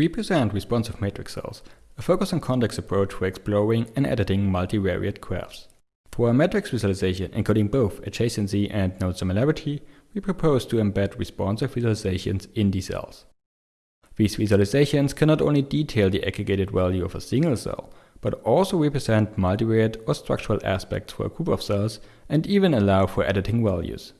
We present responsive matrix cells, a focus on context approach for exploring and editing multivariate graphs. For a matrix visualization encoding both adjacency and node similarity, we propose to embed responsive visualizations in the cells. These visualizations can not only detail the aggregated value of a single cell, but also represent multivariate or structural aspects for a group of cells and even allow for editing values.